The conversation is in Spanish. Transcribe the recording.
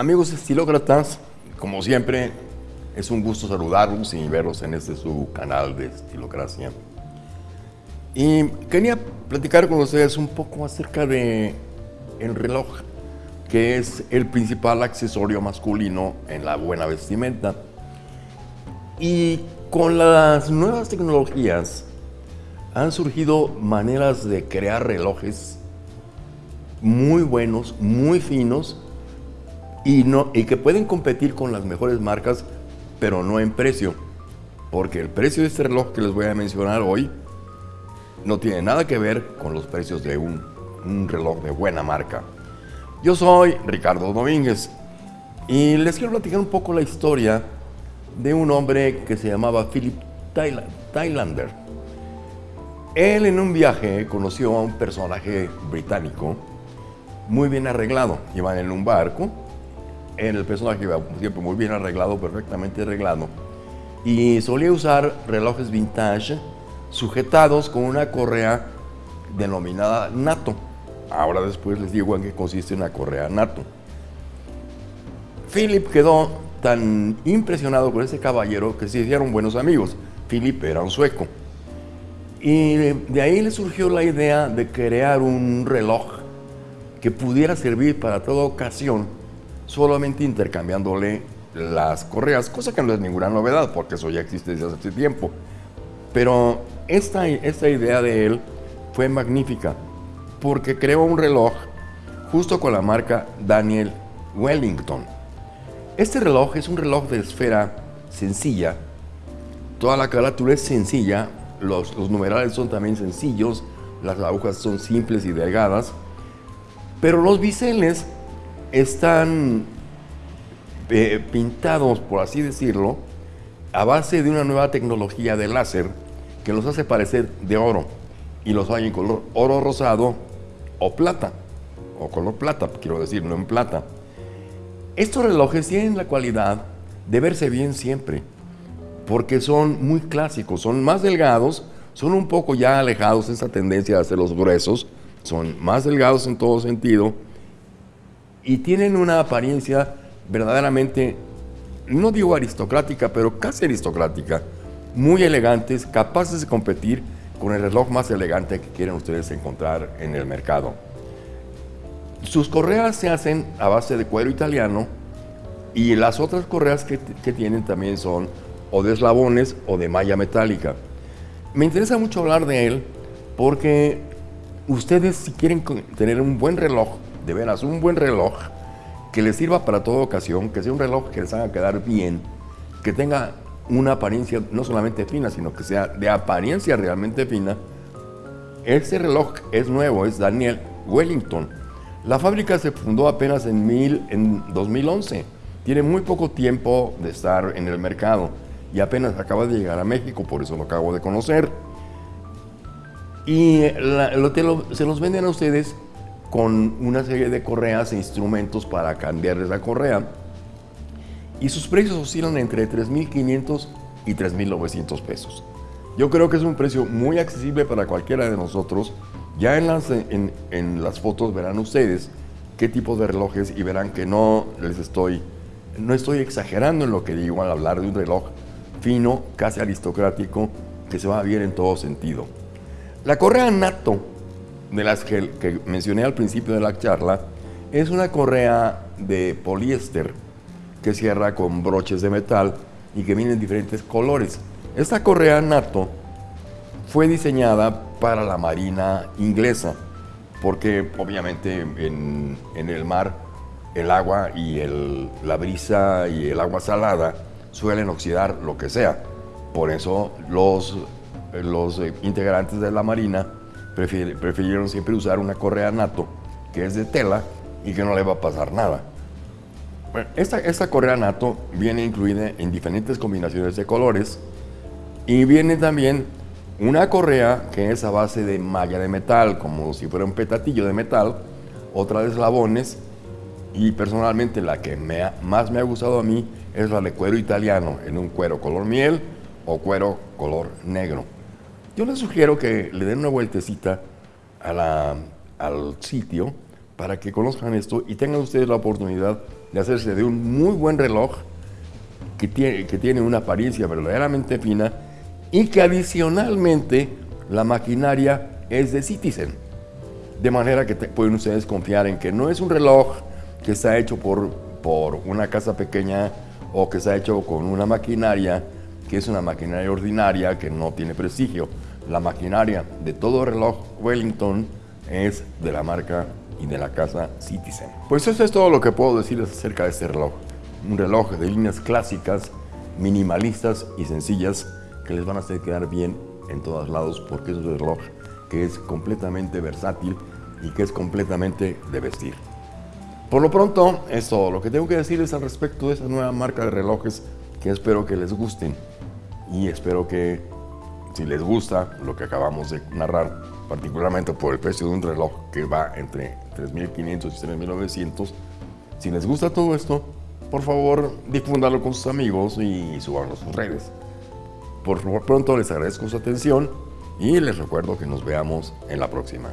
Amigos estilócratas, como siempre, es un gusto saludarlos y verlos en este su canal de Estilocracia. Y quería platicar con ustedes un poco acerca de el reloj, que es el principal accesorio masculino en la buena vestimenta. Y con las nuevas tecnologías han surgido maneras de crear relojes muy buenos, muy finos y, no, y que pueden competir con las mejores marcas, pero no en precio. Porque el precio de este reloj que les voy a mencionar hoy no tiene nada que ver con los precios de un, un reloj de buena marca. Yo soy Ricardo Domínguez y les quiero platicar un poco la historia de un hombre que se llamaba Philip Thailander. Él en un viaje conoció a un personaje británico muy bien arreglado. Iban en un barco, en el personaje siempre muy bien arreglado, perfectamente arreglado, y solía usar relojes vintage sujetados con una correa denominada NATO. Ahora después les digo en qué consiste una correa NATO. Philip quedó tan impresionado con ese caballero que se hicieron buenos amigos. Philip era un sueco. Y de ahí le surgió la idea de crear un reloj que pudiera servir para toda ocasión, solamente intercambiándole las correas, cosa que no es ninguna novedad, porque eso ya existe desde hace tiempo. Pero esta, esta idea de él fue magnífica, porque creó un reloj justo con la marca Daniel Wellington. Este reloj es un reloj de esfera sencilla, toda la carátula es sencilla, los, los numerales son también sencillos, las agujas son simples y delgadas, pero los biseles están eh, pintados, por así decirlo, a base de una nueva tecnología de láser que los hace parecer de oro y los hay en color oro rosado o plata, o color plata, quiero decir, no en plata. Estos relojes tienen la cualidad de verse bien siempre, porque son muy clásicos, son más delgados, son un poco ya alejados de esa tendencia de hacer los gruesos, son más delgados en todo sentido y tienen una apariencia verdaderamente, no digo aristocrática, pero casi aristocrática, muy elegantes, capaces de competir con el reloj más elegante que quieren ustedes encontrar en el mercado. Sus correas se hacen a base de cuero italiano y las otras correas que, tienen también son o de eslabones o de malla metálica. Me interesa mucho hablar de él porque ustedes si quieren tener un buen reloj, de veras, un buen reloj, que les sirva para toda ocasión, que sea un reloj que les haga quedar bien, que tenga una apariencia no solamente fina, sino que sea de apariencia realmente fina, este reloj es nuevo, es Daniel Wellington. La fábrica se fundó apenas en, mil, en 2011. Tiene muy poco tiempo de estar en el mercado y apenas acaba de llegar a México, por eso lo acabo de conocer. Y se los venden a ustedes con una serie de correas e instrumentos para cambiarles la correa. Y sus precios oscilan entre 3.500 y 3.900 pesos. Yo creo que es un precio muy accesible para cualquiera de nosotros. Ya en las, en, en las fotos verán ustedes qué tipo de relojes y verán que no les estoy, no estoy exagerando en lo que digo al hablar de un reloj fino, casi aristocrático, que se va bien en todo sentido. La correa NATO, de las que, mencioné al principio de la charla, es una correa de poliéster que cierra con broches de metal y que viene en diferentes colores. Esta correa NATO fue diseñada para la marina inglesa, porque obviamente en, el mar el agua y la brisa y el agua salada suelen oxidar lo que sea. Por eso los los eh, integrantes de la Marina prefirieron siempre usar una correa NATO que es de tela y que no le va a pasar nada. esta, esta correa NATO viene incluida en diferentes combinaciones de colores y viene también una correa que es a base de malla de metal, como si fuera un petatillo de metal, otra de eslabones y personalmente la que más me ha gustado a mí es la de cuero italiano, en un cuero color miel o cuero color negro. Yo les sugiero que le den una vueltecita al sitio para que conozcan esto y tengan ustedes la oportunidad de hacerse de un muy buen reloj que tiene, que tiene una apariencia verdaderamente fina y que adicionalmente la maquinaria es de Citizen. De manera que pueden ustedes confiar en que no es un reloj que está hecho por, por una casa pequeña o que está hecho con una maquinaria que es una maquinaria ordinaria que no tiene prestigio. La maquinaria de todo reloj Wellington es de la marca y de la casa Citizen. Pues eso es todo lo que puedo decirles acerca de este reloj. Un reloj de líneas clásicas, minimalistas y sencillas que les van a hacer quedar bien en todos lados porque es un reloj que es completamente versátil y que es completamente de vestir. Por lo pronto, es todo lo que tengo que decirles al respecto de esa nueva marca de relojes que espero que les gusten y espero que si les gusta lo que acabamos de narrar, particularmente por el precio de un reloj que va entre 3.500 y 3.900, si les gusta todo esto, por favor difúndalo con sus amigos y subanlo a sus redes. Por pronto les agradezco su atención y les recuerdo que nos veamos en la próxima.